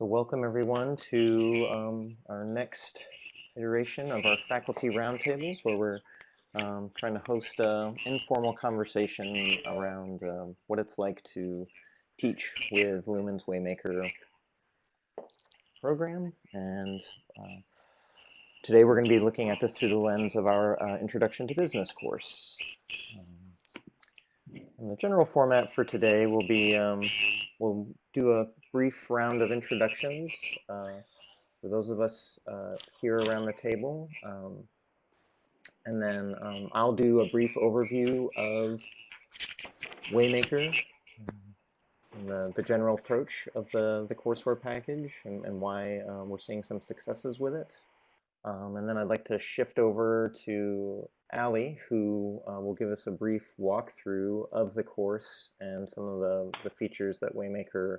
So welcome everyone to um, our next iteration of our faculty roundtables where we're um, trying to host an informal conversation around um, what it's like to teach with Lumen's Waymaker program. And uh, today we're going to be looking at this through the lens of our uh, Introduction to Business course. Um, and the general format for today will be, um, we'll do a brief round of introductions uh, for those of us uh, here around the table. Um, and then um, I'll do a brief overview of Waymaker, the, the general approach of the, the courseware package and, and why uh, we're seeing some successes with it. Um, and then I'd like to shift over to Ali, who uh, will give us a brief walkthrough of the course and some of the, the features that Waymaker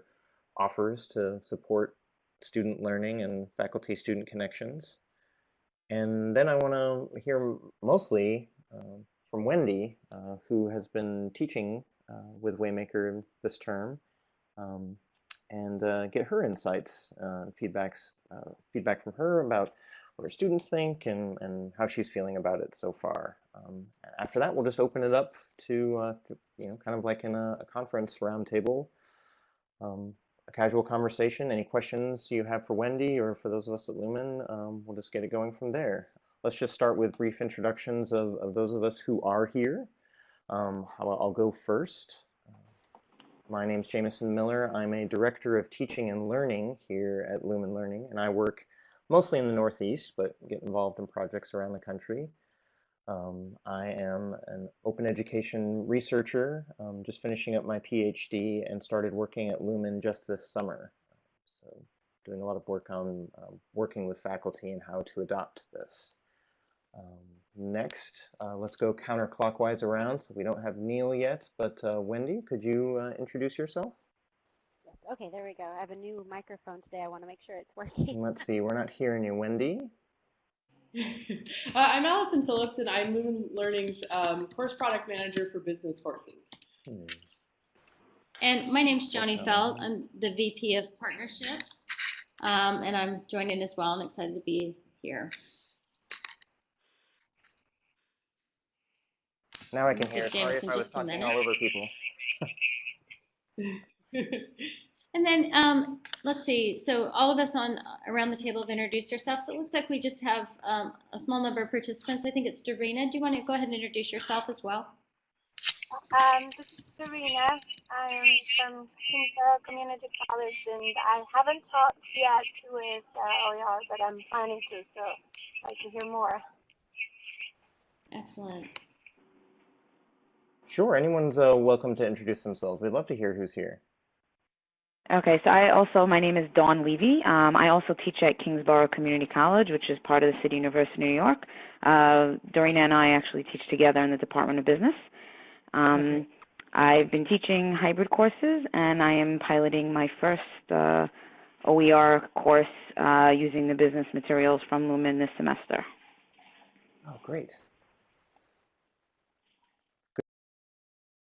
offers to support student learning and faculty-student connections. And then I want to hear mostly uh, from Wendy, uh, who has been teaching uh, with Waymaker this term, um, and uh, get her insights, uh, feedbacks, uh, feedback from her about what her students think and, and how she's feeling about it so far. Um, after that, we'll just open it up to, you know, kind of like in a, a conference roundtable. Um, a casual conversation. Any questions you have for Wendy or for those of us at Lumen, um, we'll just get it going from there. Let's just start with brief introductions of, of those of us who are here. Um, I'll, I'll, go first. My name is Jameson Miller. I'm a Director of Teaching and Learning here at Lumen Learning, and I work mostly in the Northeast, but get involved in projects around the country. Um, I am an open education researcher, um, just finishing up my PhD and started working at Lumen just this summer. So doing a lot of work on um, working with faculty and how to adopt this. Um, next, uh, let's go counterclockwise around. So we don't have Neil yet, but uh, Wendy, could you uh, introduce yourself? Yes. Okay, there we go. I have a new microphone today. I want to make sure it's working. Let's see. We're not hearing you, Wendy. uh, I'm Allison Phillips, and I'm Lumen Learning's um, course product manager for business courses. Hmm. And my name's Joni Feld. I'm the VP of Partnerships, um, and I'm joining in as well and excited to be here. Now I can hear. Sorry if I was talking all over people. And then um, let's see. So all of us on around the table have introduced ourselves. So it looks like we just have um, a small number of participants. I think it's Dorina. Do you want to go ahead and introduce yourself as well? Um, this is Dorina. I'm from Kingsborough Community College, and I haven't talked yet with uh, OER, but I'm planning to, so I'd like to hear more. Excellent. Sure. Anyone's uh, welcome to introduce themselves. We'd love to hear who's here. Okay, so I also, my name is Dawn Levy. Um, I also teach at Kingsborough Community College, which is part of the City University of New York. Uh, Dorina and I actually teach together in the Department of Business. Um, I've been teaching hybrid courses, and I am piloting my first uh, OER course uh, using the business materials from Lumen this semester. Oh, great.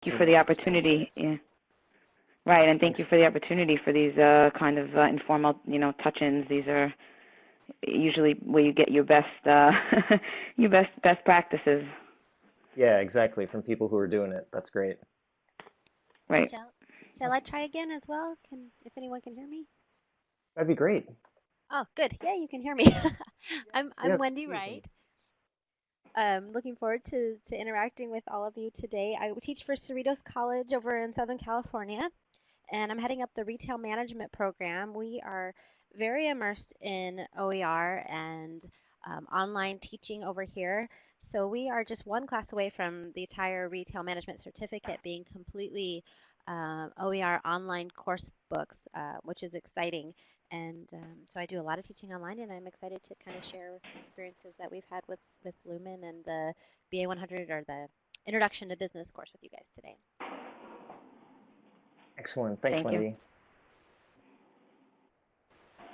Thank you for the opportunity. Yeah. Right, and thank you for the opportunity for these uh, kind of uh, informal, you know, touch-ins. These are usually where you get your best, uh, your best best practices. Yeah, exactly. From people who are doing it. That's great. Right. Shall, shall I try again as well? Can if anyone can hear me? That'd be great. Oh, good. Yeah, you can hear me. I'm I'm yes, Wendy Wright. Um, looking forward to, to interacting with all of you today. I teach for Cerritos College over in Southern California and I'm heading up the retail management program. We are very immersed in OER and um, online teaching over here. So we are just one class away from the entire retail management certificate being completely uh, OER online course books, uh, which is exciting. And um, so I do a lot of teaching online, and I'm excited to kind of share experiences that we've had with, with Lumen and the BA100 or the Introduction to Business course with you guys today. Excellent. Thanks, Thank Wendy. You.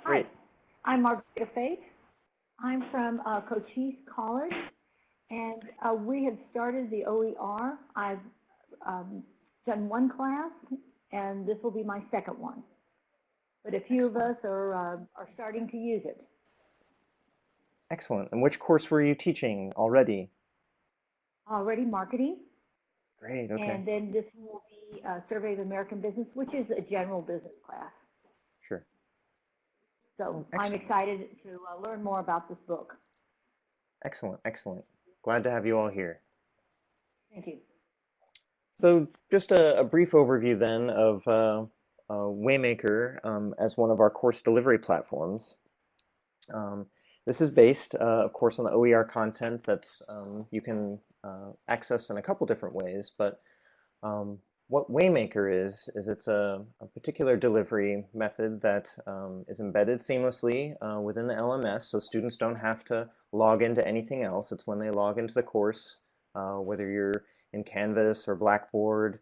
Great. Hi, I'm Margaret Faith. I'm from uh, Cochise College, and uh, we have started the OER. I've um, done one class, and this will be my second one. but a few of us are, uh, are starting to use it. Excellent. And which course were you teaching already? Already marketing, Great, okay, and then this will be uh, Survey of American Business, which is a general business class. sure. So I'm excited to uh, learn more about this book. Excellent, excellent. Glad to have you all here. Thank you. So just a, a brief overview then of uh, uh, Waymaker um, as one of our course delivery platforms. Um, this is based, uh, of course, on the OER content that's um, you can uh, access in a couple different ways, but um, what Waymaker is, is it's a, a particular delivery method that um, is embedded seamlessly uh, within the LMS, so students don't have to log into anything else. It's when they log into the course, uh, whether you're in Canvas or Blackboard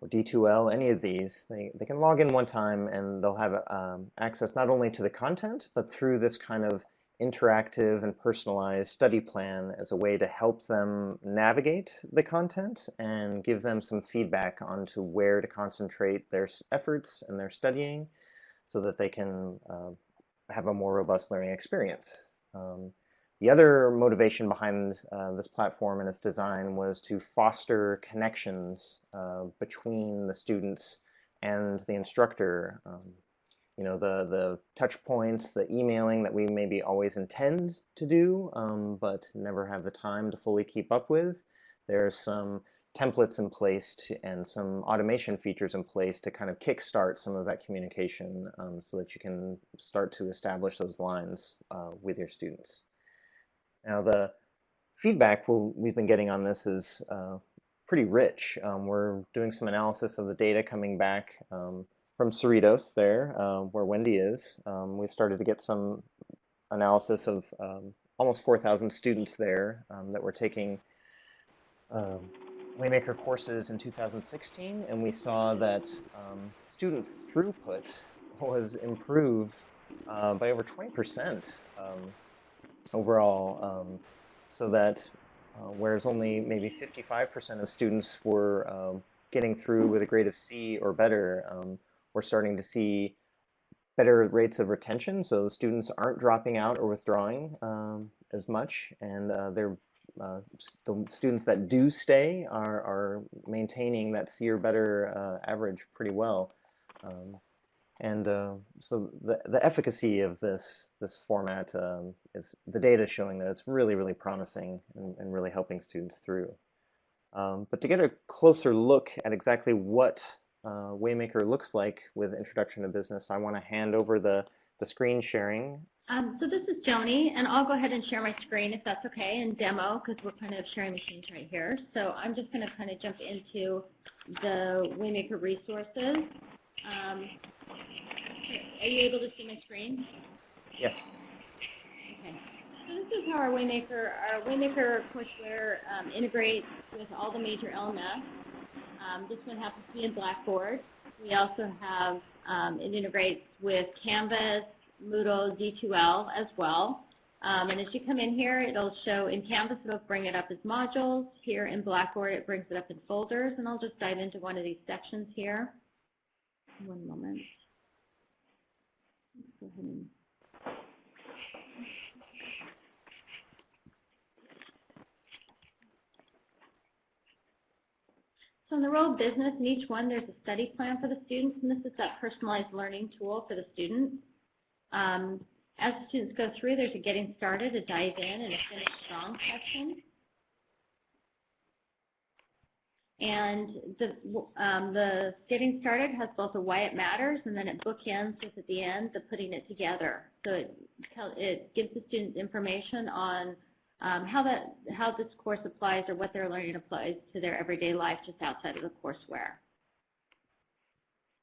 or D2L, any of these, they, they can log in one time and they'll have um, access not only to the content, but through this kind of interactive and personalized study plan as a way to help them navigate the content and give them some feedback onto where to concentrate their efforts and their studying so that they can uh, have a more robust learning experience. Um, the other motivation behind uh, this platform and its design was to foster connections uh, between the students and the instructor. Um, you know, the, the touch points, the emailing that we maybe always intend to do, um, but never have the time to fully keep up with. There's some templates in place to, and some automation features in place to kind of kickstart some of that communication um, so that you can start to establish those lines uh, with your students. Now the feedback we'll, we've been getting on this is uh, pretty rich. Um, we're doing some analysis of the data coming back um, from Cerritos there, uh, where Wendy is. Um, we've started to get some analysis of um, almost 4,000 students there um, that were taking um, Waymaker courses in 2016, and we saw that um, student throughput was improved uh, by over 20% um, overall, um, so that uh, whereas only maybe 55% of students were um, getting through with a grade of C or better, um, we're starting to see better rates of retention. So students aren't dropping out or withdrawing um, as much, and uh, they're uh, the students that do stay are, are maintaining that C or better uh, average pretty well. Um, and uh, so the, the efficacy of this this format um, is the data showing that it's really, really promising and, and really helping students through. Um, but to get a closer look at exactly what uh, Waymaker looks like with Introduction to Business, I want to hand over the, the screen sharing. Um, so this is Joni, and I'll go ahead and share my screen if that's okay, and demo, because we're kind of sharing machines right here. So I'm just going to kind of jump into the Waymaker resources. Um, are you able to see my screen? Yes. Okay. So this is how our Waymaker, our Waymaker courseware um, integrates with all the major LMS. Um, this one happens to be in Blackboard. We also have, um, it integrates with Canvas, Moodle, D2L as well. Um, and as you come in here, it'll show in Canvas, it'll bring it up as modules. Here in Blackboard, it brings it up in folders. And I'll just dive into one of these sections here. One moment. Let's go ahead and So in the role of business, in each one, there's a study plan for the students, and this is that personalized learning tool for the students. Um, as the students go through, there's a getting started, a dive in, and a finish strong section. And the, um, the getting started has both a why it matters, and then it bookends with at the end the putting it together. So it, it gives the students information on um, how that how this course applies or what they're learning applies to their everyday life just outside of the courseware.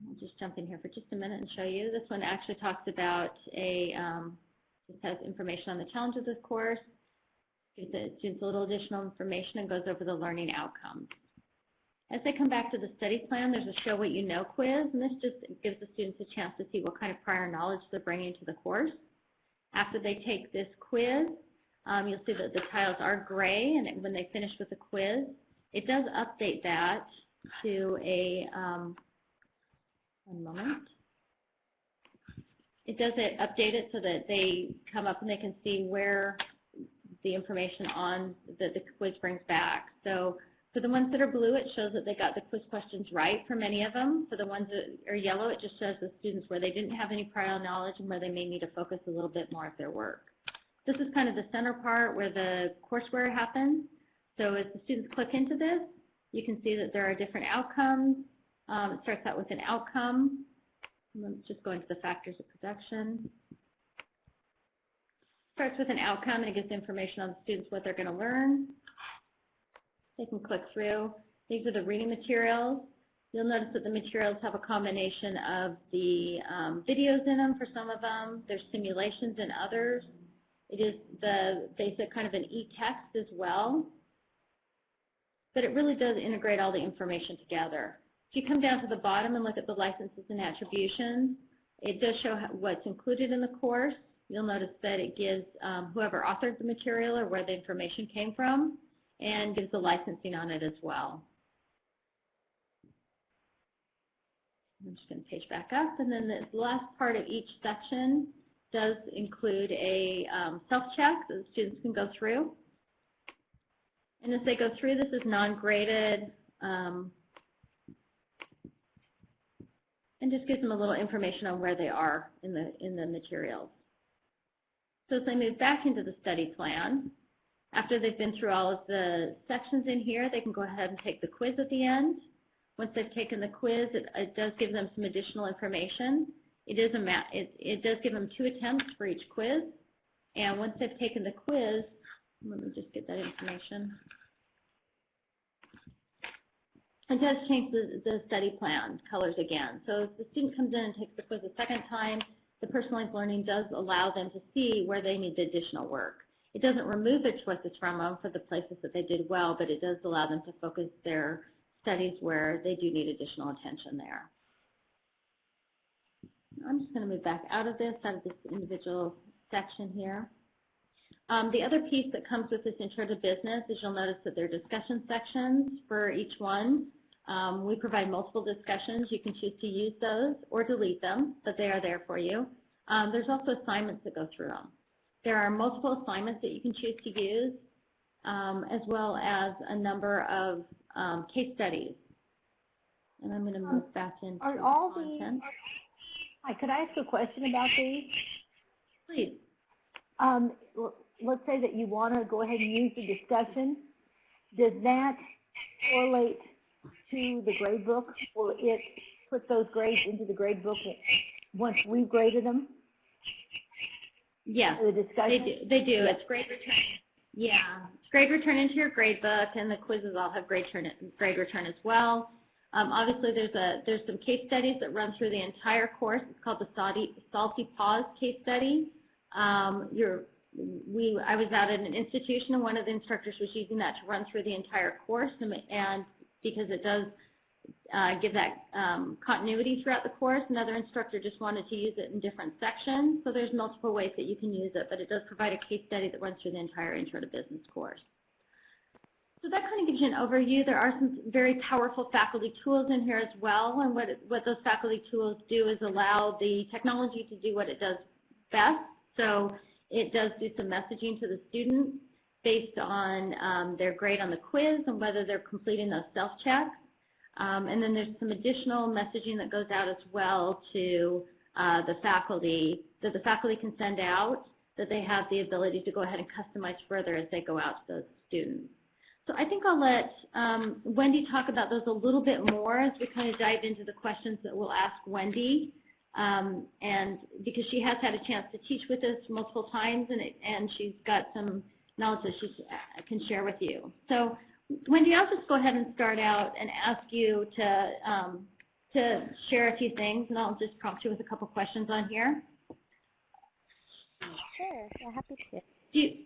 I'll just jump in here for just a minute and show you. This one actually talks about a um, just has information on the challenges of the course, gives the students a little additional information, and goes over the learning outcomes. As they come back to the study plan, there's a show what you know quiz, and this just gives the students a chance to see what kind of prior knowledge they're bringing to the course. After they take this quiz, um, you'll see that the tiles are gray, and when they finish with the quiz, it does update that to a, um, one moment. it does it update it so that they come up and they can see where the information on that the quiz brings back. So for the ones that are blue, it shows that they got the quiz questions right for many of them. For the ones that are yellow, it just shows the students where they didn't have any prior knowledge and where they may need to focus a little bit more of their work. This is kind of the center part where the courseware happens. So as the students click into this, you can see that there are different outcomes. Um, it starts out with an outcome. Let's just go into the factors of production. Starts with an outcome and it gives information on the students what they're going to learn. They can click through. These are the reading materials. You'll notice that the materials have a combination of the um, videos in them for some of them. There's simulations in others. It is the basic kind of an e-text as well. But it really does integrate all the information together. If you come down to the bottom and look at the licenses and attributions, it does show what's included in the course. You'll notice that it gives um, whoever authored the material or where the information came from and gives the licensing on it as well. I'm just going to page back up, and then the last part of each section does include a um, self-check that students can go through. And as they go through, this is non-graded, um, and just gives them a little information on where they are in the, in the materials. So as they move back into the study plan, after they've been through all of the sections in here, they can go ahead and take the quiz at the end. Once they've taken the quiz, it, it does give them some additional information. It is a it, it does give them two attempts for each quiz. And once they've taken the quiz, let me just get that information. It does change the, the study plan colors again. So if the student comes in and takes the quiz a second time, the personalized learning does allow them to see where they need the additional work. It doesn't remove their choices from them for the places that they did well, but it does allow them to focus their studies where they do need additional attention there. I'm just going to move back out of this, out of this individual section here. Um, the other piece that comes with this intro to business is you'll notice that there are discussion sections for each one. Um, we provide multiple discussions. You can choose to use those or delete them, but they are there for you. Um, there's also assignments that go through them. There are multiple assignments that you can choose to use, um, as well as a number of um, case studies. And I'm going to move back into Are all content. the, hi, could I ask a question about these? Please. Um, let's say that you want to go ahead and use the discussion. Does that correlate to the grade book? Will it put those grades into the grade book once we've graded them, Yeah, the they discussion? do. They do. It's grade return. Yeah, it's grade return into your grade book, and the quizzes all have grade return, grade return as well. Um, obviously, there's a there's some case studies that run through the entire course. It's called the Salty, Salty Paws case study. Um, we, I was out at an institution, and one of the instructors was using that to run through the entire course, and, and because it does uh, give that um, continuity throughout the course. Another instructor just wanted to use it in different sections. So there's multiple ways that you can use it, but it does provide a case study that runs through the entire Intro to Business course. So that kind of gives you an overview. There are some very powerful faculty tools in here as well, and what, what those faculty tools do is allow the technology to do what it does best. So it does do some messaging to the students based on um, their grade on the quiz and whether they're completing those self-checks. Um, and then there's some additional messaging that goes out as well to uh, the faculty, that the faculty can send out, that they have the ability to go ahead and customize further as they go out to those students. So I think I'll let um, Wendy talk about those a little bit more as we kind of dive into the questions that we'll ask Wendy. Um, and because she has had a chance to teach with us multiple times and, it, and she's got some knowledge that she can share with you. So Wendy, I'll just go ahead and start out and ask you to um, to share a few things, and I'll just prompt you with a couple questions on here. Sure, I'm happy to. Do you,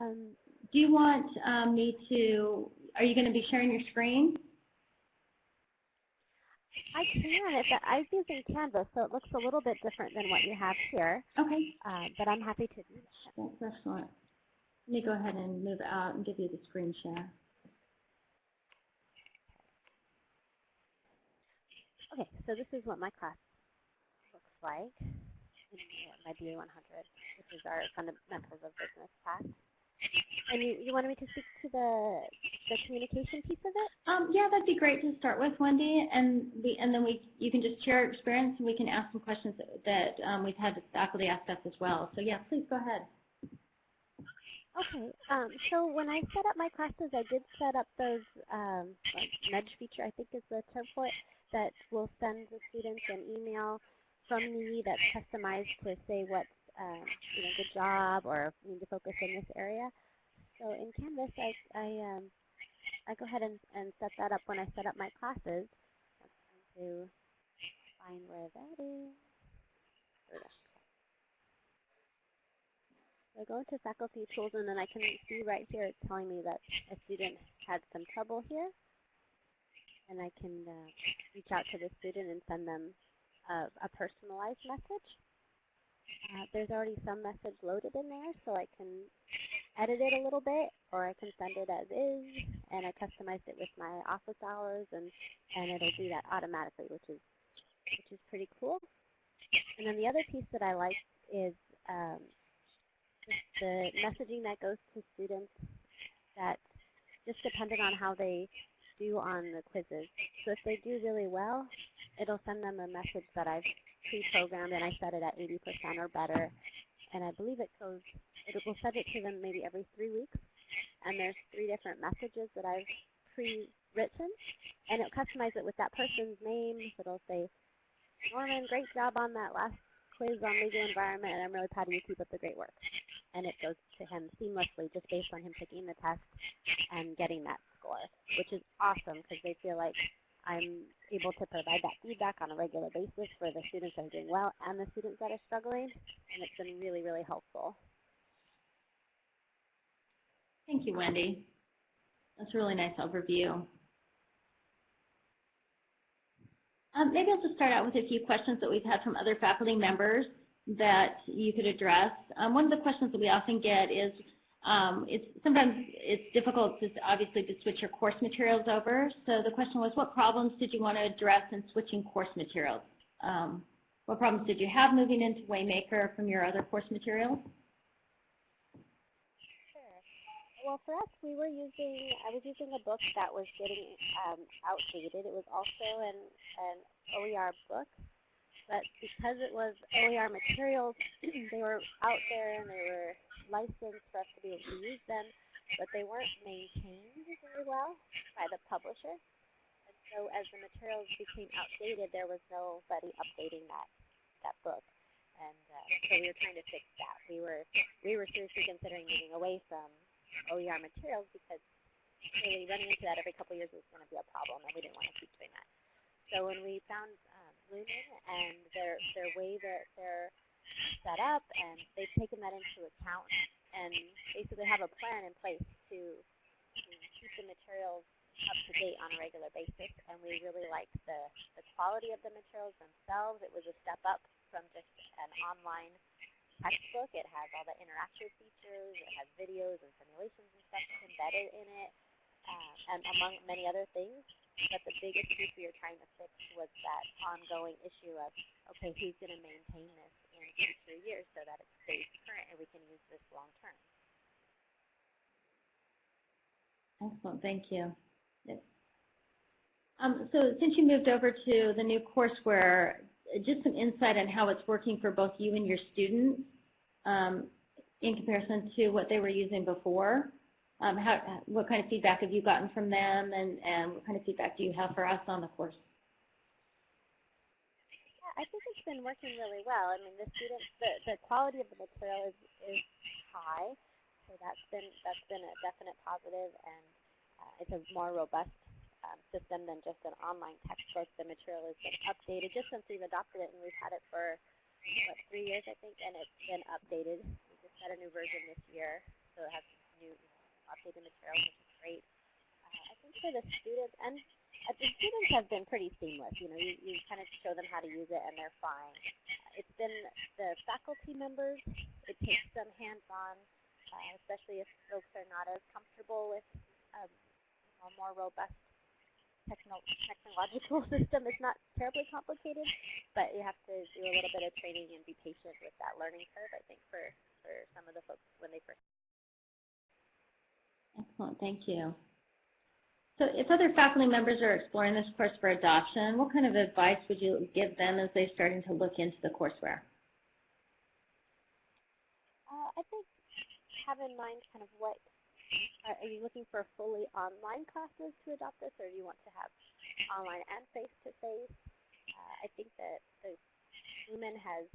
Um, do you want um, me to, are you going to be sharing your screen? I can. It's I'm using Canvas, so it looks a little bit different than what you have here, Okay, uh, but I'm happy to do that. that's excellent. Let me go ahead and move out and give you the screen share. Okay, so this is what my class looks like. in my BA 100, which is our fundamentals of business class. And you, you wanted me to speak to the the communication piece of it? Um, yeah, that'd be great to start with, Wendy, and we and then we you can just share your experience and we can ask some questions that, that um, we've had faculty ask us as well. So yeah, please go ahead. Okay, um, so when I set up my classes, I did set up those um, like nudge feature, I think is the term for it, that will send the students an email from me that's customized to say what's um, you know, good job or need to focus in this area. So in Canvas, I, I, um, I go ahead and, and set that up when I set up my classes. I'm trying to find where that is. Is. So I go into faculty tools and then I can see right here it's telling me that a student had some trouble here. And I can uh, reach out to the student and send them a, a personalized message. Uh, there's already some message loaded in there, so I can edit it a little bit, or I can send it as is, and I customized it with my office hours, and, and it'll do that automatically, which is which is pretty cool. And then the other piece that I like is um, the messaging that goes to students that just depending on how they do on the quizzes. So if they do really well, it'll send them a message that I've pre-programmed and I set it at 80% or better. And I believe it goes, it will send it to them maybe every three weeks. And there's three different messages that I've pre-written. And it'll customize it with that person's name. So it'll say, Norman, great job on that last quiz on legal environment, and I'm really proud of you. Keep up the great work. And it goes to him seamlessly just based on him taking the test and getting that score, which is awesome because they feel like I'm able to provide that feedback on a regular basis for the students that are doing well and the students that are struggling, and it's been really, really helpful. Thank you, Wendy. That's a really nice overview. Um, maybe I'll just start out with a few questions that we've had from other faculty members that you could address. Um, one of the questions that we often get is, um, it's sometimes it's difficult to obviously to switch your course materials over. So the question was, what problems did you want to address in switching course materials? Um, what problems did you have moving into Waymaker from your other course materials? Well, for us, we were using, I was using a book that was getting um, outdated. It was also an, an OER book, but because it was OER materials, they were out there and they were licensed for us to be able to use them, but they weren't maintained very well by the publisher. And so as the materials became outdated, there was nobody updating that, that book. And uh, so we were trying to fix that. We were, we were seriously considering moving away from OER materials because really running into that every couple years was going to be a problem, and we didn't want to keep doing that. So when we found um, and their their way that they're set up, and they've taken that into account, and basically have a plan in place to, to keep the materials up to date on a regular basis, and we really liked the, the quality of the materials themselves. It was a step up from just an online textbook. It has all the interactive features. It has videos and simulations and stuff embedded in it, uh, and among many other things. But the biggest piece we were trying to fix was that ongoing issue of, okay, who's going to maintain this in future years so that it stays current and we can use this long term. Excellent, thank you. Um, so since you moved over to the new courseware, just some insight on how it's working for both you and your students um, in comparison to what they were using before. Um, how, what kind of feedback have you gotten from them, and, and what kind of feedback do you have for us on the course? Yeah, I think it's been working really well. I mean, the students, the, the quality of the material is, is high, so that's been that's been a definite positive, and uh, it's a more robust um, system than just an online textbook. The material has been updated just since we've adopted it, and we've had it for, what, three years, I think, and it's been updated. We just got a new version this year, so it has know, updated material, which is great. Uh, I think for the students, and uh, the students have been pretty seamless. You know, you, you kind of show them how to use it, and they're fine. Uh, it's been the faculty members. It takes them hands-on, uh, especially if folks are not as comfortable with um, a more robust techno technological system is not terribly complicated, but you have to do a little bit of training and be patient with that learning curve, I think, for, for some of the folks when they first. Excellent, thank you. So if other faculty members are exploring this course for adoption, what kind of advice would you give them as they're starting to look into the courseware? Uh, I think have in mind kind of what, are, are you looking for fully online classes to adopt this, or do you want to have online and face-to-face? Uh, I think that the Lumen has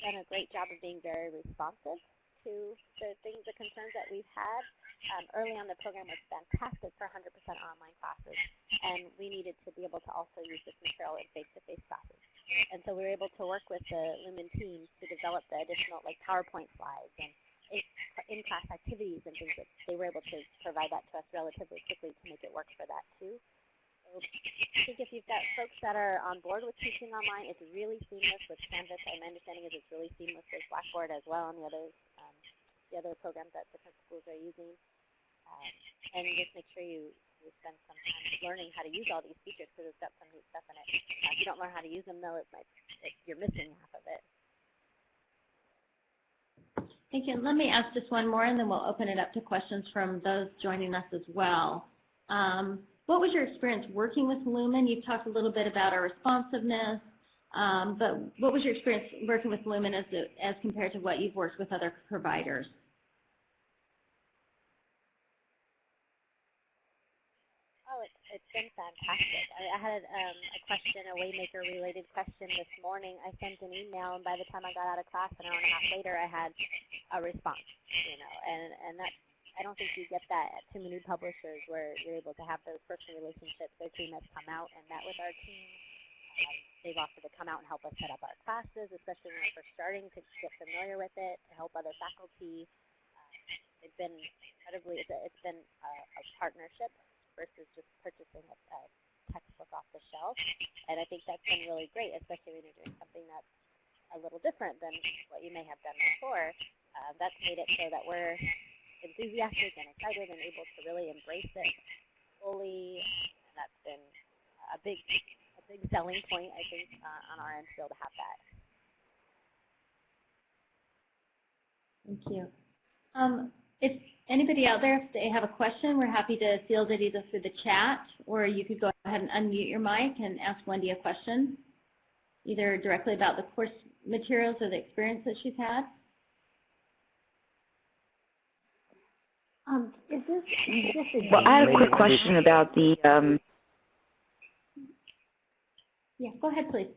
done a great job of being very responsive to the things, the concerns that we've had. Um, early on, the program was fantastic for 100% online classes, and we needed to be able to also use this material in face-to-face classes. And so we were able to work with the Lumen team to develop the additional like PowerPoint slides and in-class activities and things that they were able to provide that to us relatively quickly to make it work for that too. So I think if you've got folks that are on board with teaching online, it's really seamless with Canvas. My understanding is it's really seamless with Blackboard as well and the other, um, the other programs that different schools are using. Um, and just make sure you, you spend some time learning how to use all these features because it's got some neat stuff in it. Uh, if you don't learn how to use them, though, it might, it, you're missing half of it. Thank you. Let me ask just one more, and then we'll open it up to questions from those joining us as well. Um, what was your experience working with Lumen? You've talked a little bit about our responsiveness, um, but what was your experience working with Lumen as, as compared to what you've worked with other providers? Oh, it's, it's been fantastic. I, I had um, a question, a Waymaker-related question this morning. I sent an email, and by the time I got out of class, an hour and a half later, I had a response. You know, and and that I don't think you get that at Timmy New Publishers, where you're able to have those personal relationships. Their team has come out and met with our team. Um, they've offered to come out and help us set up our classes, especially when we're first starting to get familiar with it, to help other faculty. Uh, it's been incredibly, it's been a, a partnership versus just purchasing a, a textbook off the shelf. And I think that's been really great, especially when you're doing something that's a little different than what you may have done before. Uh, that's made it so that we're enthusiastic and excited and able to really embrace it fully. And that's been a big, a big selling point, I think, uh, on our end to be able to have that. Thank you. Um, if anybody out there, if they have a question, we're happy to field it either through the chat or you could go ahead and unmute your mic and ask Wendy a question, either directly about the course materials or the experience that she's had. Um, is this just a Well, I have a quick question about the, um, Yeah, go ahead, please.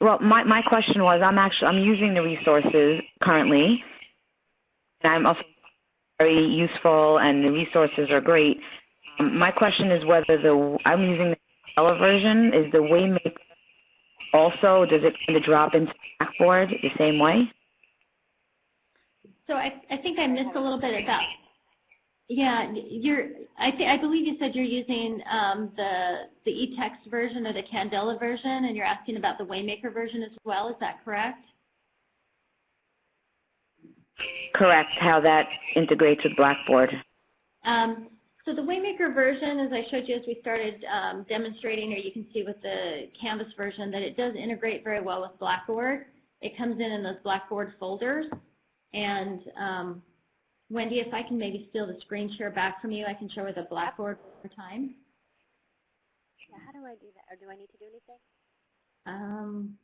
Well, my, my question was, I'm actually, I'm using the resources currently, and I'm also very useful, and the resources are great. Um, my question is whether the, I'm using the Stella version, is the Waymaker also, does it kind of drop into Blackboard the same way? So I, I think I missed a little bit about, yeah, you're, I, th I believe you said you're using um, the, the e-text version or the Candela version, and you're asking about the Waymaker version as well, is that correct? Correct, how that integrates with Blackboard. Um, so the Waymaker version, as I showed you as we started um, demonstrating, or you can see with the Canvas version, that it does integrate very well with Blackboard. It comes in in those Blackboard folders. And um, Wendy, if I can maybe steal the screen share back from you, I can show her the Blackboard over time. Yeah, how do I do that? Or do I need to do anything? Um,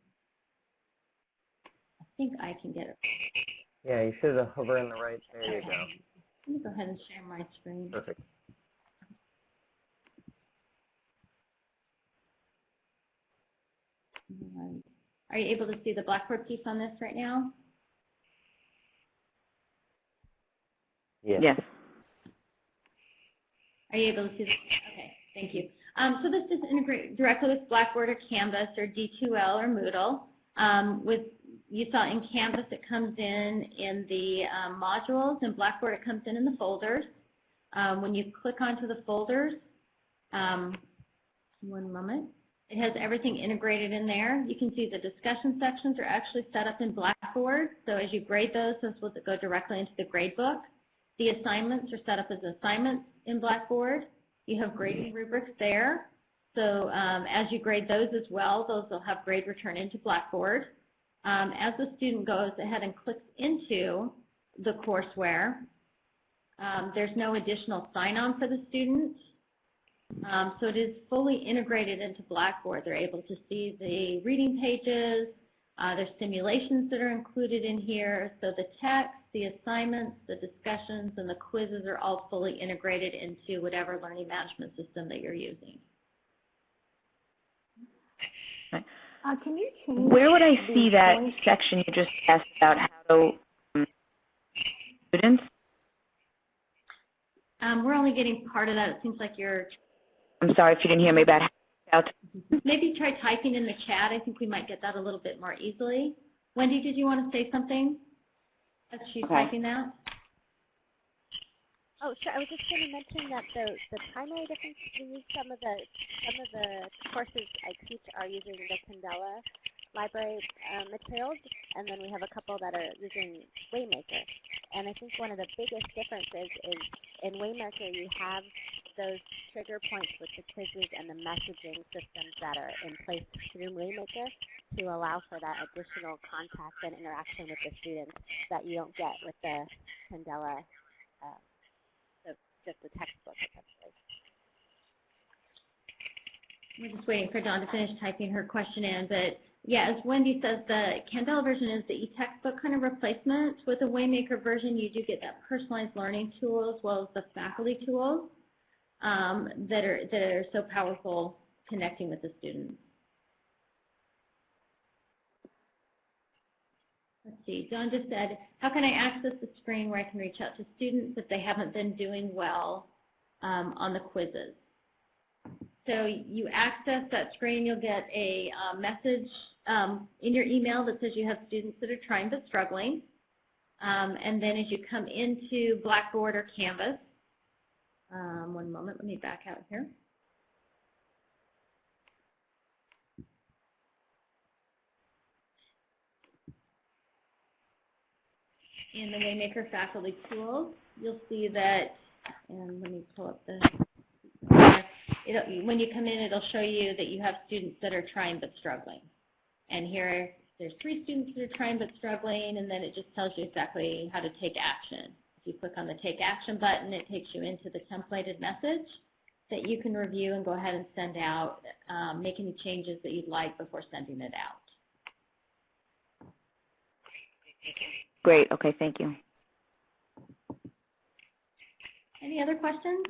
I think I can get it. Yeah, you should hover in the right. There you go. Let me go ahead and share my screen. Perfect. Are you able to see the Blackboard piece on this right now? Yeah. Yes. Are you able to see this? Okay, thank you. Um, so this is integrate directly with Blackboard or Canvas or D2L or Moodle. Um, with you saw in Canvas it comes in in the um, modules, and Blackboard it comes in in the folders. Um, when you click onto the folders, um, one moment, it has everything integrated in there. You can see the discussion sections are actually set up in Blackboard. So as you grade those, those will go directly into the gradebook. The assignments are set up as assignments in Blackboard. You have grading rubrics there. So um, as you grade those as well, those will have grade return into Blackboard. Um, as the student goes ahead and clicks into the courseware, um, there's no additional sign-on for the student. Um, so it is fully integrated into Blackboard. They're able to see the reading pages. Uh, there's simulations that are included in here. So the text, the assignments, the discussions, and the quizzes are all fully integrated into whatever learning management system that you're using. Uh, can you change Where would I see that voice? section you just asked about how to um, students? Um, we're only getting part of that. It seems like you're, I'm sorry if you didn't hear me about how to maybe try typing in the chat. I think we might get that a little bit more easily. Wendy, did you want to say something? As she's Okay. typing that? Oh, sure. I was just going to mention that the, the primary difference we use some of the some of the courses I teach are using the Candela library uh, materials, and then we have a couple that are using Waymaker. And I think one of the biggest differences is in Waymaker you have those trigger points with the quizzes and the messaging systems that are in place through Waymaker to allow for that additional contact and interaction with the students that you don't get with the Candela uh, the, just the textbook essentially. We're just waiting for Dawn to finish typing her question in, but yeah, as Wendy says, the Candela version is the e-textbook kind of replacement. With the Waymaker version, you do get that personalized learning tool as well as the faculty tools um, that are that are so powerful connecting with the students. Let's see, Dawn just said, how can I access the screen where I can reach out to students if they haven't been doing well um, on the quizzes? So you access that screen, you'll get a uh, message um, in your email that says you have students that are trying but struggling. Um, and then as you come into Blackboard or Canvas, um, one moment, let me back out here. In the Waymaker faculty tools, you'll see that, and let me pull up the it'll, when you come in, it'll show you that you have students that are trying but struggling. And here, there's three students that are trying but struggling, and then it just tells you exactly how to take action. If you click on the Take Action button, it takes you into the templated message that you can review and go ahead and send out, um, make any changes that you'd like before sending it out. Great. Okay. Thank you. Any other questions?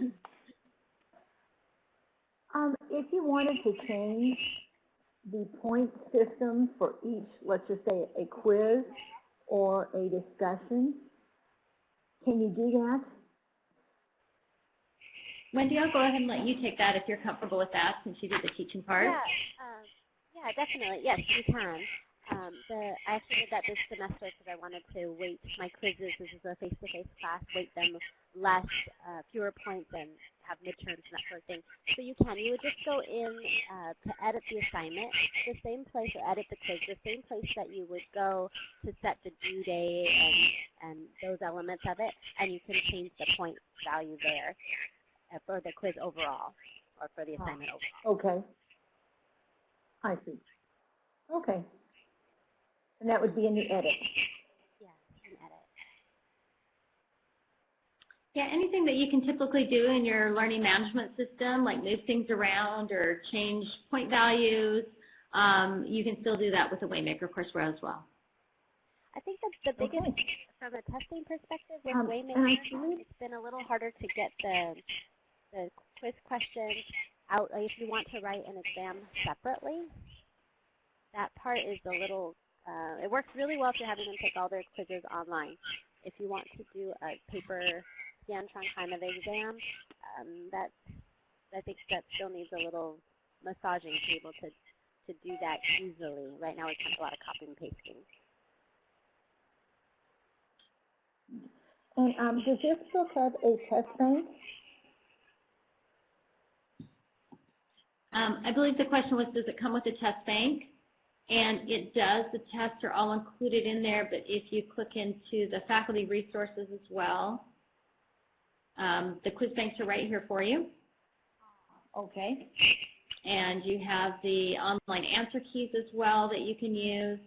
If you wanted to change the point system for each, let's just say a quiz or a discussion, can you do that? Wendy, I'll go ahead and let you take that if you're comfortable with that since you did the teaching part. Yeah, um, yeah, definitely. Yes, you can. Um, the, I actually did that this semester because I wanted to weight my quizzes. This is a face-to-face class. Weight them less, uh, fewer points, and have midterms and that sort of thing. So you can. You would just go in uh, to edit the assignment, the same place, or edit the quiz, the same place that you would go to set the due date and, and those elements of it, and you can change the point value there uh, for the quiz overall, or for the assignment overall. Okay. I see. Okay. And that would be in the edit. Yeah, you can edit. Yeah, anything that you can typically do in your learning management system, like move things around or change point values, um, you can still do that with the Waymaker courseware as well. I think that the biggest, Okay. from a testing perspective with Um, Waymaker, it's been a little harder to get the, the quiz questions out. If you want to write an exam separately, that part is a little, uh, it works really well if you're having them take all their quizzes online. If you want to do a paper Scantron kind of exam, um, that, I think that still needs a little massaging to be able to, to do that easily. Right now it's kind of a lot of copying and pasting. And um, does this book have a test bank? Um, I believe the question was, does it come with a test bank? And it does. The tests are all included in there, but if you click into the faculty resources as well, Um, the quiz banks are right here for you. Okay. And you have the online answer keys as well that you can use.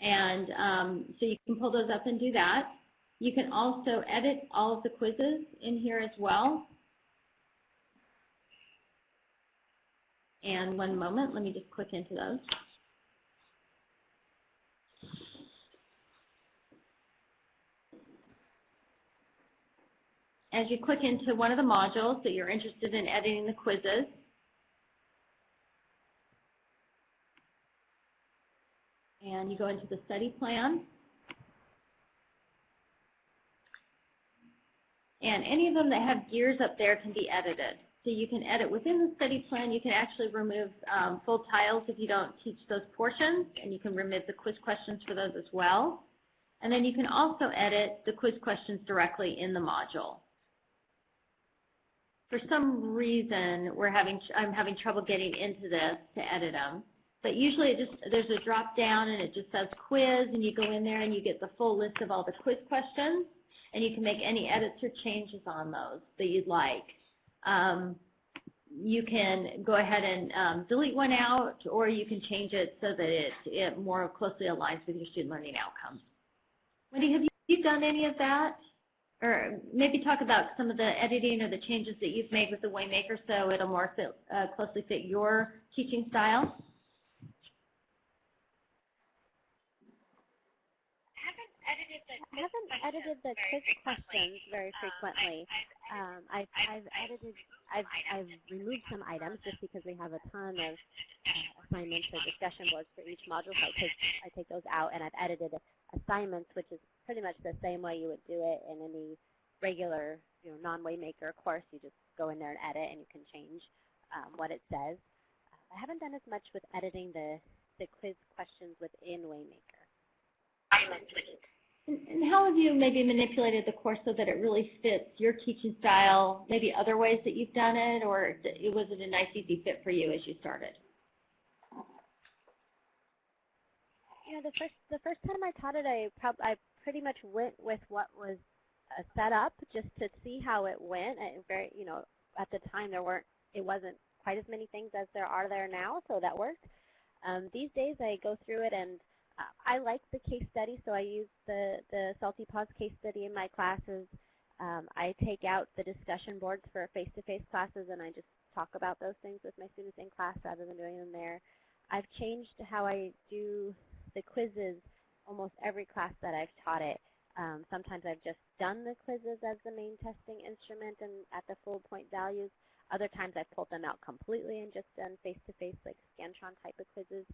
And um, so you can pull those up and do that. You can also edit all of the quizzes in here as well. And one moment, let me just click into those. As you click into one of the modules that you're interested in editing the quizzes, and you go into the study plan, and any of them that have gears up there can be edited. So you can edit within the study plan. You can actually remove um, full tiles if you don't teach those portions, and you can remove the quiz questions for those as well. And then you can also edit the quiz questions directly in the module. For some reason, we're having I'm having trouble getting into this to edit them. But usually it just there's a drop down and it just says quiz, and you go in there and you get the full list of all the quiz questions, and you can make any edits or changes on those that you'd like. Um, you can go ahead and um, delete one out, or you can change it so that it, it more closely aligns with your student learning outcomes. Wendy, have you done any of that? Or maybe talk about some of the editing or the changes that you've made with the Waymaker so it'll more fit, uh, closely fit your teaching style? I haven't edited the quiz questions very frequently. Um, I've, I've edited, I've, I've removed some items just because we have a ton of uh, assignments or discussion boards for each module, so I take, I take those out, and I've edited assignments, which is pretty much the same way you would do it in any regular, you know, non-Waymaker course. You just go in there and edit, and you can change um, what it says. Uh, I haven't done as much with editing the, the quiz questions within Waymaker. And how have you maybe manipulated the course so that it really fits your teaching style, maybe other ways that you've done it, or it was it a nice, easy fit for you as you started? You know, the first the first time I taught it, I prob I pretty much went with what was uh, set up just to see how it went. And very, you know, at the time there weren't, it wasn't quite as many things as there are there now, so that worked. Um, these days I go through it and uh, I like the case study, so I use the, the Salty Paws case study in my classes. Um, I take out the discussion boards for face-to-face -face classes, and I just talk about those things with my students in class rather than doing them there. I've changed how I do the quizzes almost every class that I've taught it. Um, sometimes I've just done the quizzes as the main testing instrument and at the full point values. Other times I've pulled them out completely and just done face-to-face -face, like Scantron type of quizzes.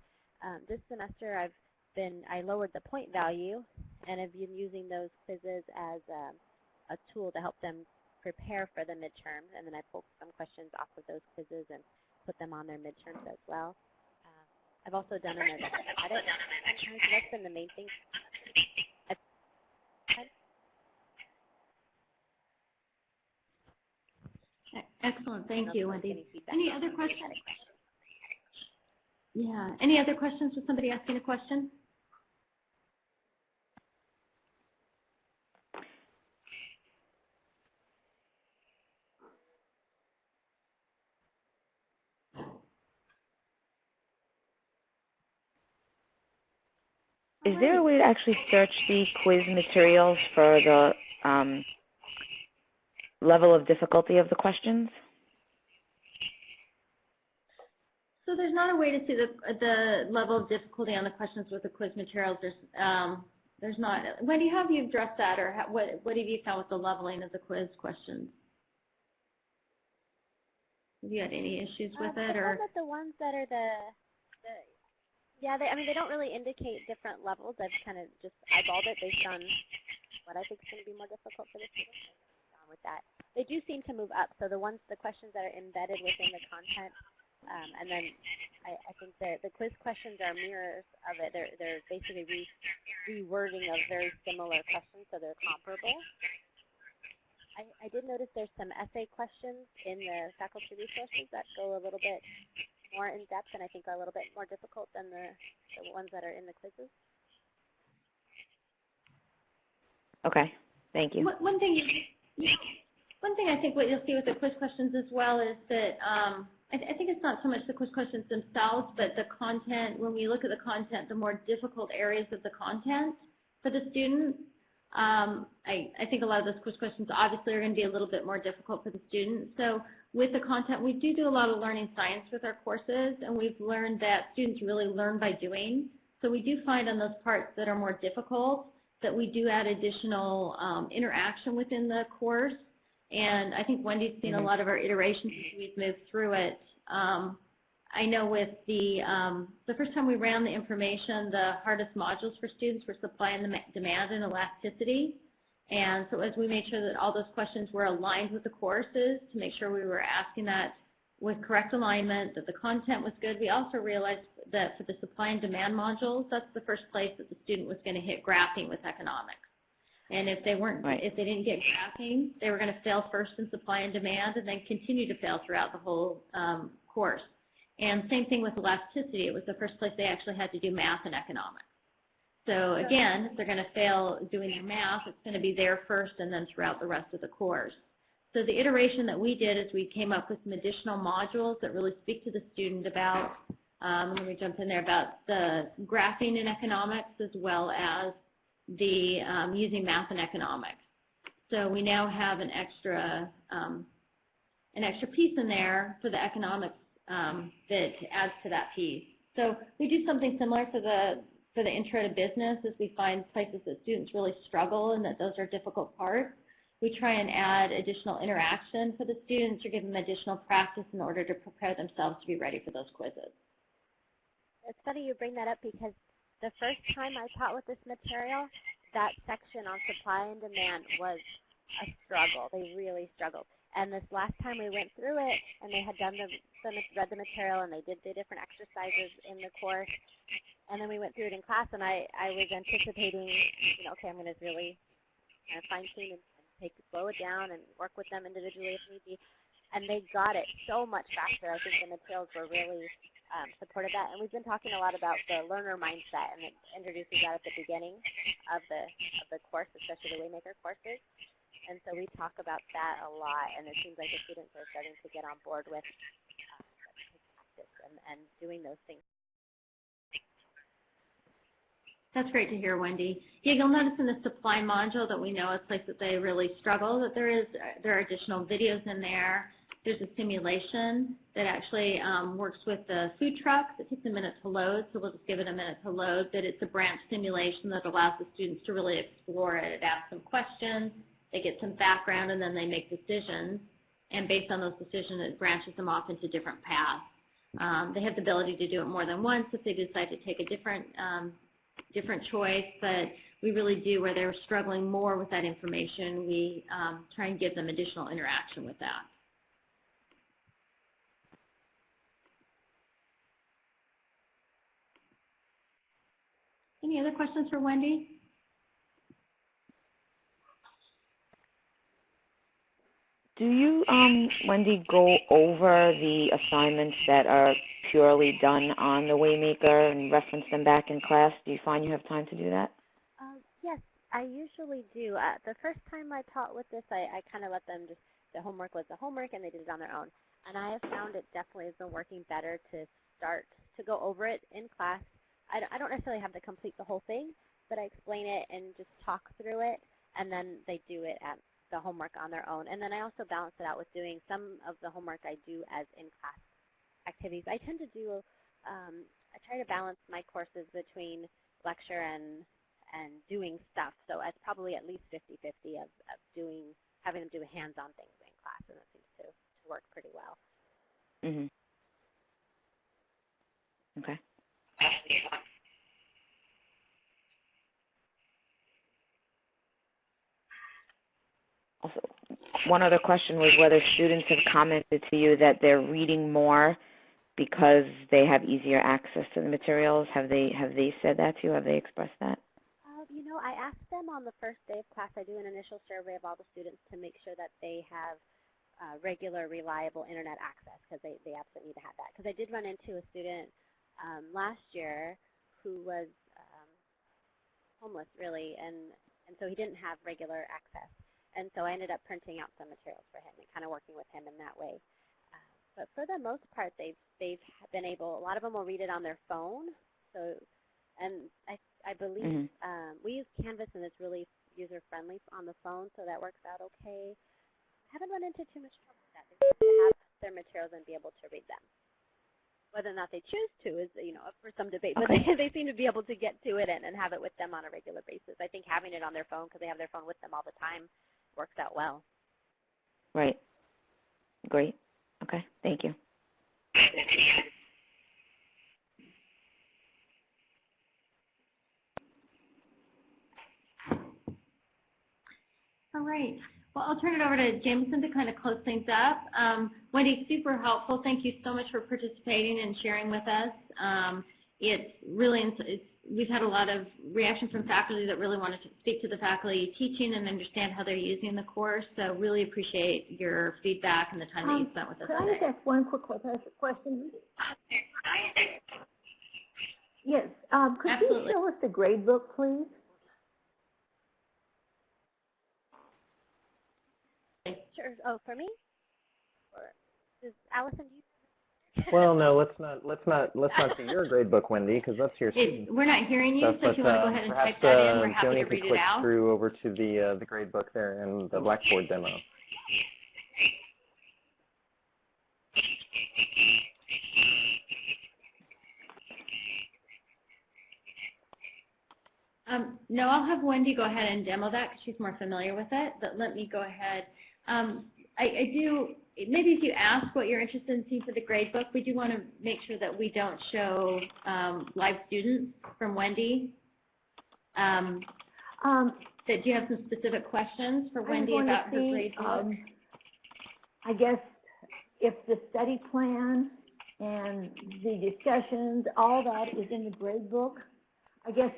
Um, this semester I've been, I lowered the point value and have been using those quizzes as a, a tool to help them prepare for the midterm. And then I pulled some questions off of those quizzes and put them on their midterms as well. I've also done them as a. Sometimes that's been the main thing. Excellent. Thank you, Wendy. Any other questions? Yeah. Any other questions? Was somebody asking a question? Is there a way to actually search the quiz materials for the um, level of difficulty of the questions? So there's not a way to see the, the level of difficulty on the questions with the quiz materials. There's, um, there's not. Wendy, how have you addressed that, or how, what, what have you found with the leveling of the quiz questions? Have you had any issues with uh, it, or? the ones that are the, the yeah, they, I mean, they don't really indicate different levels. I've kind of just eyeballed it based on what I think is going to be more difficult for the students. With that, they do seem to move up. So the ones, the questions that are embedded within the content, um, and then I, I think the the quiz questions are mirrors of it. They're they're basically re, rewording of very similar questions, so they're comparable. I, I did notice there's some essay questions in the faculty resources that go a little bit more in depth and I think are a little bit more difficult than the, the ones that are in the quizzes. Okay. Thank you. One one thing, you- you- one thing I think what you'll see with the quiz questions as well is that um, I, th- I think it's not so much the quiz questions themselves, but the content. When we look at the content, the more difficult areas of the content for the student. Um, I, I think a lot of those quiz questions obviously are going to be a little bit more difficult for the student. So with the content, we do do a lot of learning science with our courses, and we've learned that students really learn by doing. So we do find on those parts that are more difficult that we do add additional um, interaction within the course. And I think Wendy's seen a Mhm. lot of our iterations as we've moved through it. Um, I know with the, um, the first time we ran the information, the hardest modules for students were supply and dem- demand and elasticity. And so as we made sure that all those questions were aligned with the courses, to make sure we were asking that with correct alignment, that the content was good, we also realized that for the supply and demand modules, that's the first place that the student was going to hit graphing with economics. And if they weren't, Right. if they didn't get graphing, they were going to fail first in supply and demand and then continue to fail throughout the whole um, course. And same thing with elasticity. It was the first place they actually had to do math and economics. So again, if they're going to fail doing their math, it's going to be there first and then throughout the rest of the course. So the iteration that we did is we came up with some additional modules that really speak to the student about, um, let me jump in there, about the graphing in economics as well as the um, using math and economics. So we now have an extra um, an extra piece in there for the economics um, that adds to that piece. So we do something similar for the for the intro to business as we find places that students really struggle and that those are difficult parts. We try and add additional interaction for the students or give them additional practice in order to prepare themselves to be ready for those quizzes. It's funny you bring that up because the first time I taught with this material, that section on supply and demand was a struggle. They really struggled. And this last time we went through it, and they had done the, the read the material, and they did the different exercises in the course, and then we went through it in class, and I, I was anticipating, you know, okay, I'm going to really kind of fine tune and, and take slow it down and work with them individually if need be. And they got it so much faster. I think the materials were really um, supported that. And we've been talking a lot about the learner mindset, and it introduces that at the beginning of the of the course, especially the Waymaker courses. And so we talk about that a lot, and it seems like the students are starting to get on board with uh, practice and, and doing those things. That's great to hear, Wendy. Yeah, you'll notice in the supply module that we know a place that they really struggle, that there is there are additional videos in there. There's a simulation that actually um, works with the food truck that takes a minute to load, so we'll just give it a minute to load, but it's a branch simulation that allows the students to really explore it. Asks some questions, they get some background, and then they make decisions. And based on those decisions, it branches them off into different paths. Um, they have the ability to do it more than once if they decide to take a different um, different choice, but we really do, where they're struggling more with that information, we um, try and give them additional interaction with that. Any other questions for Wendy? Do you, um, Wendy, go over the assignments that are purely done on the Waymaker and reference them back in class? Do you find you have time to do that? Uh, yes, I usually do. Uh, the first time I taught with this, I, I kind of let them just, the homework was the homework and they did it on their own. And I have found it definitely has been working better to start to go over it in class. I, I don't necessarily have to complete the whole thing, but I explain it and just talk through it, and then they do it at the homework on their own. And then I also balance it out with doing some of the homework I do as in-class activities. I tend to do, um, I try to balance my courses between lecture and and doing stuff. So it's probably at least 50-50 of, of doing, having them do hands-on things in class, and it seems to, to work pretty well. Mm-hmm. Okay. Also, one other question was whether students have commented to you that they're reading more because they have easier access to the materials. Have they have they said that to you? Have they expressed that? Uh, you know, I asked them on the first day of class, I do an initial survey of all the students to make sure that they have uh, regular, reliable internet access because they, they absolutely need to have that. Because I did run into a student um, last year who was um, homeless, really, and, and so he didn't have regular access. And so I ended up printing out some materials for him and kind of working with him in that way. Uh, but for the most part, they've they've been able. A lot of them will read it on their phone. So, and I I believe Mhm. um, we use Canvas and it's really user friendly on the phone, so that works out okay. I haven't run into too much trouble with that. They to have their materials and be able to read them. Whether or not they choose to is, you know, up for some debate, but Okay. they, they seem to be able to get to it and, and have it with them on a regular basis. I think having it on their phone, because they have their phone with them all the time, works out well. Right. Great. Okay. Thank you. All right. Well, I'll turn it over to Jameson to kind of close things up. Um, Wendy, super helpful. Thank you so much for participating and sharing with us. Um, it's really, it's, we've had a lot of reaction from faculty that really wanted to speak to the faculty teaching and understand how they're using the course. So really appreciate your feedback and the time that you Um, spent with us Could I just today. ask one quick que- question? Yes, um, could you show us the grade book, please? Sure. Oh, for me? Or does Allison, do you? Well, no, let's not let's not let's not see your grade book, Wendy, because that's your It, we're not hearing you, so if you want to go uh, ahead and perhaps type that in, uh, we're happy Joni to read it click out. through over to the uh, the grade book there and the Blackboard demo. Um, no, I'll have Wendy go ahead and demo that because she's more familiar with it, but let me go ahead. Um, I, I do, maybe if you ask what you're interested in seeing for the grade book, we do want to make sure that we don't show um, live students from Wendy. Um, Um, that, do you have some specific questions for I'm Wendy about her see, grade book? I guess if the study plan and the discussions, all that is in the grade book, I guess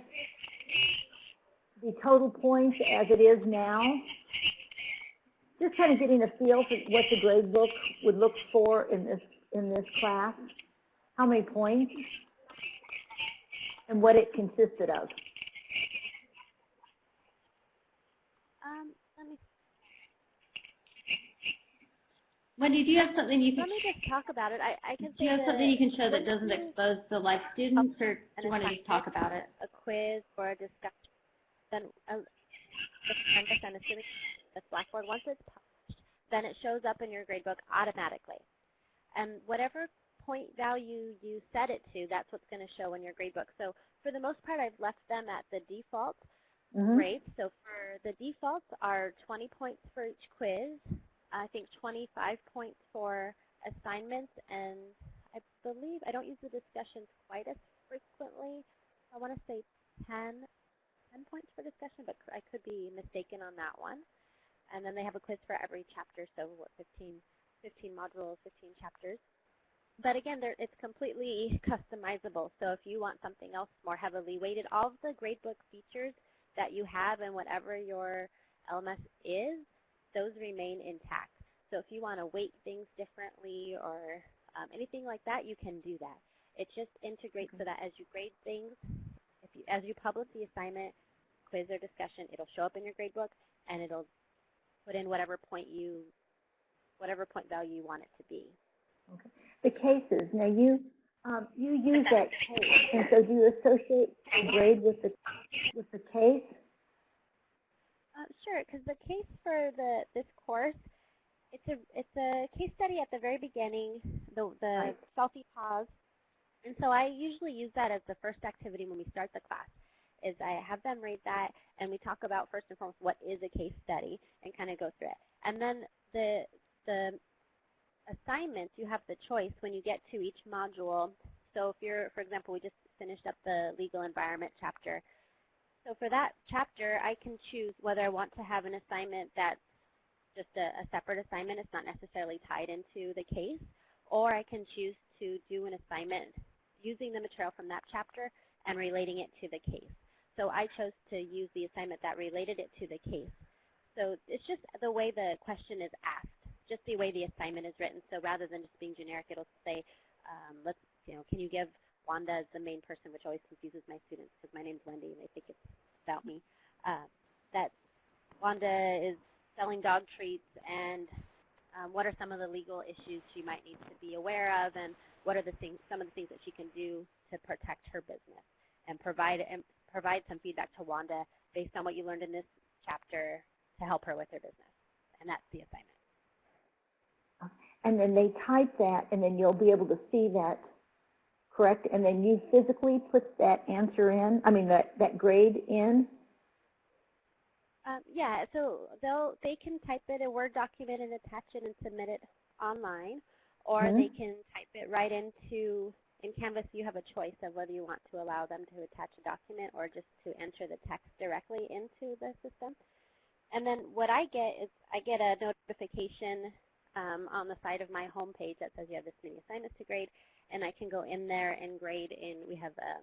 the total points as it is now, just kind of getting a feel for what the grade book would look for in this, in this class, how many points, and what it consisted of. Um, let me Wendy, do you have something you can, let me just talk about it. I, I can do say you have something you can show that doesn't expose the live students, or do you want to just talk about it? a quiz or a discussion, then uh, the Canvas, I'm assuming the Blackboard, once it's published, then it shows up in your gradebook automatically. And whatever point value you set it to, that's what's going to show in your gradebook. So for the most part, I've left them at the default Mhm. grades. So for the defaults are 20 points for each quiz, I think 25 points for assignments, and I believe, I don't use the discussions quite as frequently. I want to say 10, 10 points for discussion, but I could be mistaken on that one. And then they have a quiz for every chapter, so what, 15, 15 modules, 15 chapters. But again, it's completely customizable. So if you want something else more heavily weighted, all of the gradebook features that you have in whatever your LMS is, those remain intact. So if you want to weight things differently or um, anything like that, you can do that. It just integrates so that as you grade things, if you, as you publish the assignment, quiz or discussion, it'll show up in your gradebook and it'll put in whatever point you, whatever point value you want it to be. the cases. Now you um, you use that case, and so do you associate the grade with the with the case? Uh, sure, because the case for the this course, it's a it's a case study at the very beginning, the the Right. Salty Paws, and so I usually use that as the first activity when we start the class. Is I have them read that, and we talk about first and foremost what is a case study, and kind of go through it. And then the the assignments, you have the choice when you get to each module. So if you're, for example, we just finished up the legal environment chapter. So for that chapter, I can choose whether I want to have an assignment that's just a, a separate assignment. It's not necessarily tied into the case. Or I can choose to do an assignment using the material from that chapter and relating it to the case. So I chose to use the assignment that related it to the case. So it's just the way the question is asked, just the way the assignment is written. So rather than just being generic, it'll say, um, let's, you know, can you give Wanda as the main person, which always confuses my students because my name's Wendy and they think it's about me. Uh, that Wanda is selling dog treats and um, what are some of the legal issues she might need to be aware of and what are the things, some of the things that she can do to protect her business and provide, provide some feedback to Wanda based on what you learned in this chapter to help her with her business. And that's the assignment. And then they type that, and then you'll be able to see that, correct? And then you physically put that answer in, I mean, that, that grade in? Um, yeah, so they'll they can type it in a Word document and attach it and submit it online, or Mhm. they can type it right into in Canvas. You have a choice of whether you want to allow them to attach a document or just to enter the text directly into the system. And then what I get is I get a notification um, on the side of my home page that says you have this many assignments to grade, and I can go in there and grade in. We have um,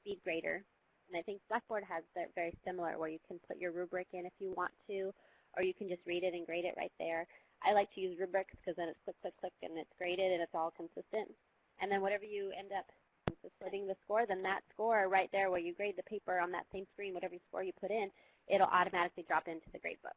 Speed Grader, and I think Blackboard has that very similar where you can put your rubric in if you want to, or you can just read it and grade it right there. I like to use rubrics because then it's click, click, click, and it's graded and it's all consistent. And then whatever you end up splitting the score, then that score right there where you grade the paper on that same screen, whatever score you put in, it'll automatically drop into the gradebook.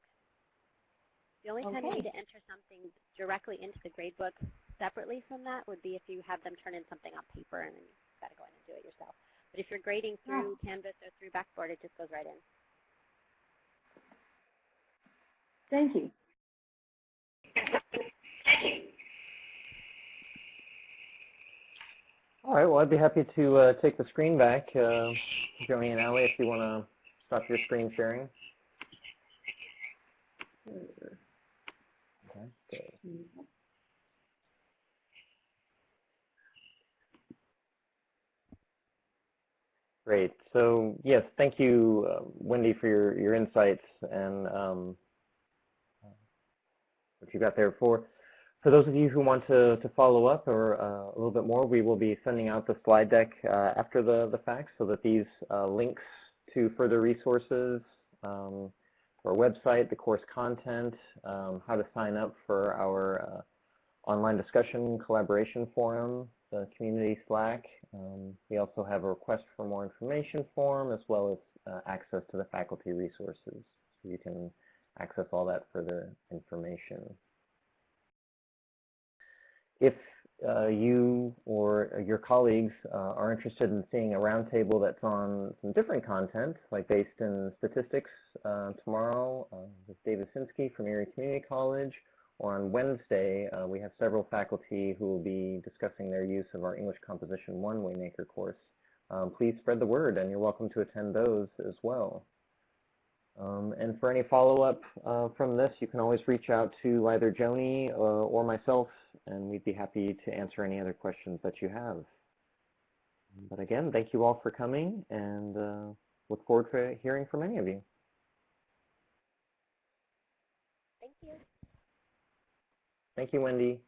The only time you need to enter something directly into the gradebook separately from that would be if you have them turn in something on paper and then you've got to go in and do it yourself. But if you're grading through ah. Canvas or through Blackboard, it just goes right in. Thank you. Thank you. All right, well, I'd be happy to uh, take the screen back. Uh, Joni and Allie, if you want to stop your screen sharing. Okay. Great. So yes, thank you, uh, Wendy, for your, your insights and um, what you got there. For for those of you who want to, to follow up or uh, a little bit more, we will be sending out the slide deck uh, after the, the fact so that these uh, links to further resources, um, our website, the course content, um, how to sign up for our uh, online discussion collaboration forum, the community Slack. Um, we also have a request for more information form as well as uh, access to the faculty resources. So you can access all that further information. If uh, you or your colleagues uh, are interested in seeing a roundtable that's on some different content, like based in statistics uh, tomorrow uh, with David Sinsky from Erie Community College, or on Wednesday, uh, we have several faculty who will be discussing their use of our English Composition 1 Waymaker course. Um, please spread the word, and you're welcome to attend those as well. Um, and for any follow-up uh, from this, you can always reach out to either Joni uh, or myself, and we'd be happy to answer any other questions that you have. But again, thank you all for coming, and uh, look forward to hearing from any of you. Thank you. Thank you, Wendy.